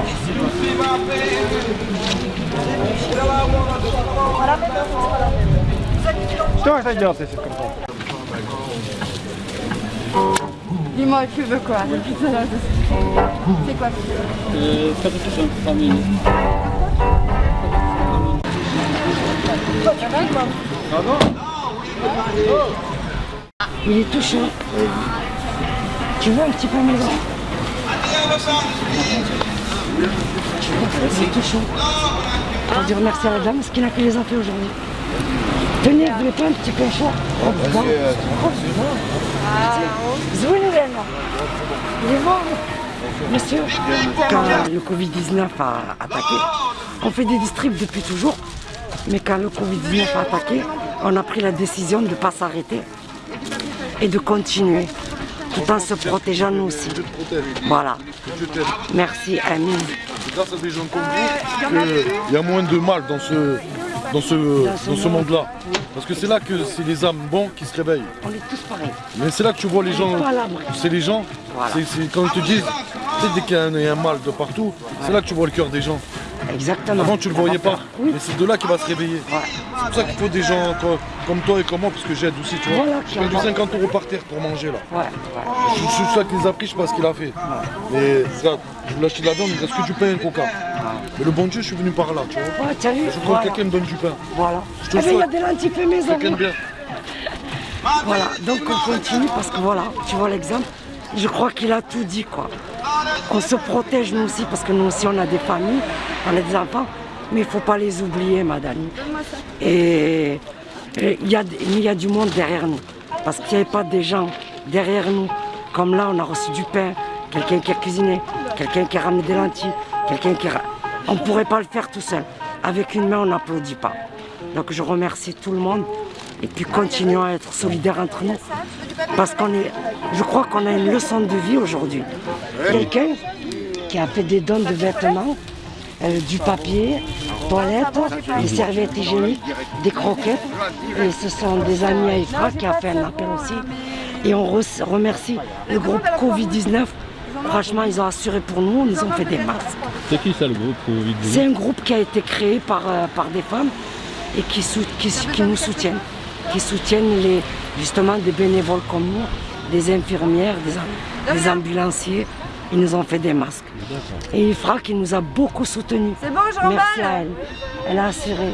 gel bakayım. Please. You see my face? Tell I wanna Что это делать, если картон? Dis-moi, tu veux quoi Le pizza là, C'est quoi Ee, patates famille. Il est tout chaud. Tu veux un petit peu maison c'est tout chaud. On dire merci à la dame parce qu'il a fait les entrées aujourd'hui. Tenez, vous voulez pas un petit peu chaud Oh, bon. Zouine, Léna. Il est bon Monsieur, quand le Covid-19 a attaqué, on fait des distribs depuis toujours, mais quand le Covid-19 a attaqué, on a pris la décision de ne pas s'arrêter et de continuer, tout en se protégeant nous aussi. Voilà. Merci, Amine. C'est grâce à des gens comme vous qu'il y a moins de mal dans ce, dans ce, dans ce monde-là. Parce que c'est là que c'est les âmes bons qui se réveillent. On est tous pareils. Mais c'est là que tu vois les gens, c'est les gens, Voilà. c'est quand ils te disent, tu sais, dès qu'il y a un, il y a un mal de partout, c'est là que tu vois le cœur des gens. Exactement. Avant tu le voyais pas, Oui. mais c'est de là qu'il va se réveiller. C'est pour ça qu'il faut des gens co- comme toi et comme moi, parce que j'aide aussi, tu vois. Voilà, Je paye du clairement. 50 euros par terre pour manger là. Ouais, ouais. Je suis celui qui les a pris, je sais pas ce qu'il a fait. Mais regarde, je voulais acheter de la viande, il me reste que du pain et un coca. Mais le bon Dieu, je suis venu par là, tu vois. Ouais, vu Je Voilà. que quelqu'un me donne du pain. Voilà. te Eh ben, il y a des lentilles fait maison. Bien. Voilà, donc on continue parce que voilà, tu vois l'exemple. Je crois qu'il a tout dit quoi. On se protège nous aussi parce que nous aussi on a des familles, on a des enfants, mais il ne faut pas les oublier madame. Et il y, y a du monde derrière nous. Parce qu'il n'y avait pas des gens derrière nous. Comme là on a reçu du pain, quelqu'un qui a cuisiné, quelqu'un qui a ramené des lentilles, quelqu'un qui a... On ne pourrait pas le faire tout seul. Avec une main on n'applaudit pas. Donc je remercie tout le monde et puis continuons à être solidaires entre nous. Parce qu'on est, je crois qu'on a une leçon de vie aujourd'hui. Quelqu'un qui a fait des dons de vêtements, euh, du papier, toilettes, des serviettes hygiéniques, des croquettes. Et ce sont des amis à Ifra qui a fait un appel aussi. Et on re- remercie le groupe Covid-19. Franchement, ils ont assuré pour nous, ils nous ont fait des masques. C'est qui ça le groupe Covid C'est un groupe qui a été créé par, euh, par des femmes et qui, sou- qui, qui nous soutiennent, qui soutiennent les, justement des bénévoles comme nous, des infirmières, des ambulanciers. Ils nous ont fait des masques. Et Ifra qui nous a beaucoup soutenus. C'est bon, Merci à elle. Elle a assuré.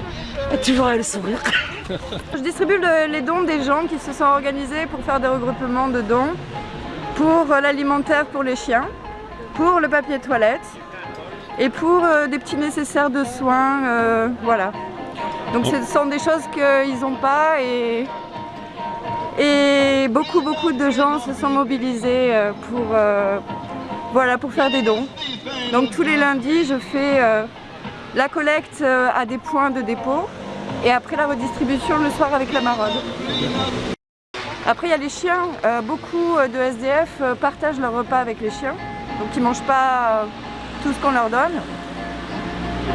Et toujours elle le sourire. Je distribue le- les dons des gens qui se sont organisés pour faire des regroupements de dons pour euh, l'alimentaire pour les chiens, pour le papier toilette et pour euh, des petits nécessaires de soins, euh, voilà. Donc ce sont des choses qu'ils n'ont pas et, et beaucoup beaucoup de gens se sont mobilisés pour, euh, voilà, pour faire des dons. Donc tous les lundis je fais euh, la collecte euh, à des points de dépôt et après la redistribution le soir avec la maraude. Après il y a les chiens, Euh, beaucoup de SDF partagent leur repas avec les chiens, donc ils ne mangent pas tout ce qu'on leur donne.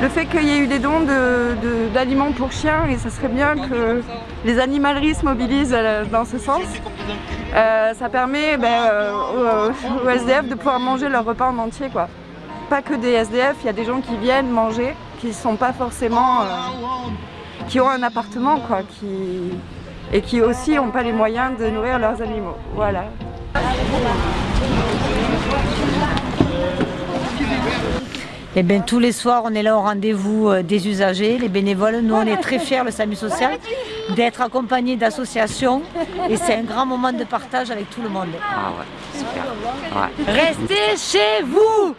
Le fait qu'il y ait eu des dons d'aliments pour chiens, et ça serait bien que les animaleries se mobilisent dans ce sens, euh, ça permet ben, euh, aux, aux SDF de pouvoir manger leur repas en entier. Quoi. Pas que des SDF, il y a des gens qui viennent manger, qui ne sont pas forcément... euh, qui ont un appartement quoi, et qui aussi n'ont pas les moyens de nourrir leurs animaux. Voilà. Eh bien, tous les soirs, on est là au rendez-vous euh, des usagers, les bénévoles. Nous, on est très fiers, le SAMU social, d'être accompagnés d'associations. Et c'est un grand moment de partage avec tout le monde. Ah ouais, super. Ouais. Restez chez vous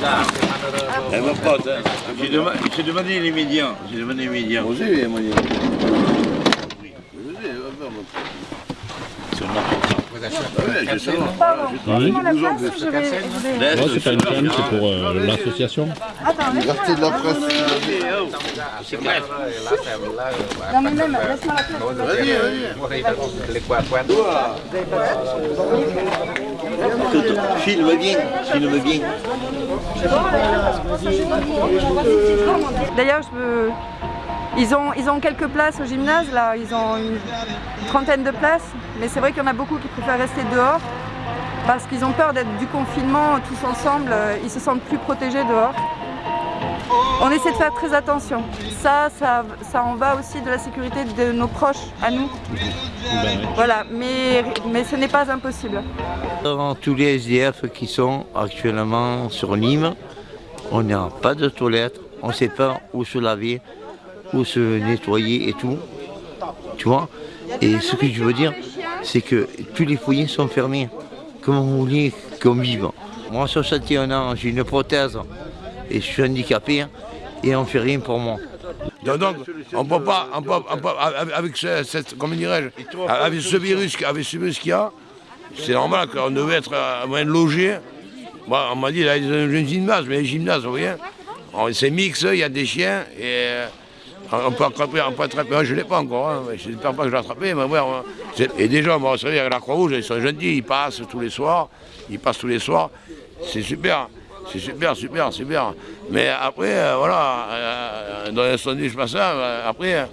Mon pote, j'ai demandé les médias. J'ai demandé les médias. C'est pas une chaîne, c'est pour euh, l'association. Attends, laisse-moi de la presse. Non mais même, laisse-moi la place. Filme bien, filme bien. D'ailleurs, je veux- ils, ont, ils ont quelques places au gymnase, là, ils ont une trentaine de places, mais c'est vrai qu'il y en a beaucoup qui préfèrent rester dehors parce qu'ils ont peur d'être du confinement tous ensemble, euh, ils se sentent plus protégés dehors. On essaie de faire très attention. Ça, ça, ça en va aussi de la sécurité de nos proches, à nous. Voilà, mais, mais ce n'est pas impossible. Dans tous les SDF qui sont actuellement sur Nîmes, on n'a pas de toilettes, on ne sait pas où se laver, où se nettoyer et tout. Tu vois Et ce que je veux dire, c'est que tous les foyers sont fermés. Comment vous voulez qu'on vive? Moi, à 61 ans, j'ai une prothèse et je suis handicapé et on ne fait rien pour moi. Donc, on peut pas, on peut- on avec- avec ce, cette- comment avec ce virus, avec ce virus qu'il y a, c'est normal qu'on devait être moins logé. Moi, on m'a dit, là, il y a un gymnase, mais les gymnases, vous voyez, c'est mix, il y a des chiens, et euh, on peut attraper, on peut attraper, Moi, je ne l'ai pas encore, hein, mais j'espère pas que je l'ai attrapé, mais ouais, c'est- et déjà, bon, vous savez, avec la Croix-Rouge, ils sont gentils, ils passent tous les soirs, ils passent tous les soirs, c'est super. C'est super, super, super. Mais après, euh, voilà, euh, dans je passe ça, euh, après,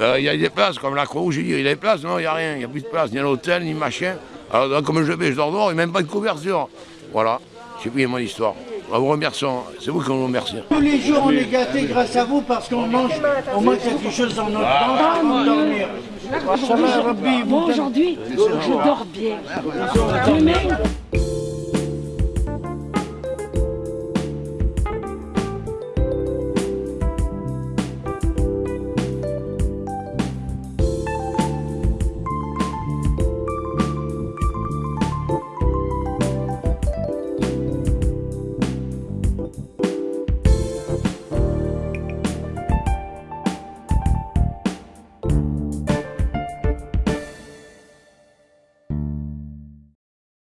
euh, il y a des places, comme la Croix-Rouge, il y a des places, non, il n'y a rien, il n'y a plus de place, ni à l'hôtel, ni machin. Alors, comme je vais, je dors dehors, il n'y a même pas de couverture. Voilà, j'ai pris mon histoire. On vous remercie, c'est vous qui nous remerciez. Tous les jours, on est gâtés grâce à vous parce qu'on mange, on mange quelque chose dans notre avant de dormir. Vous Moi aujourd'hui, je dors bien. Mais même,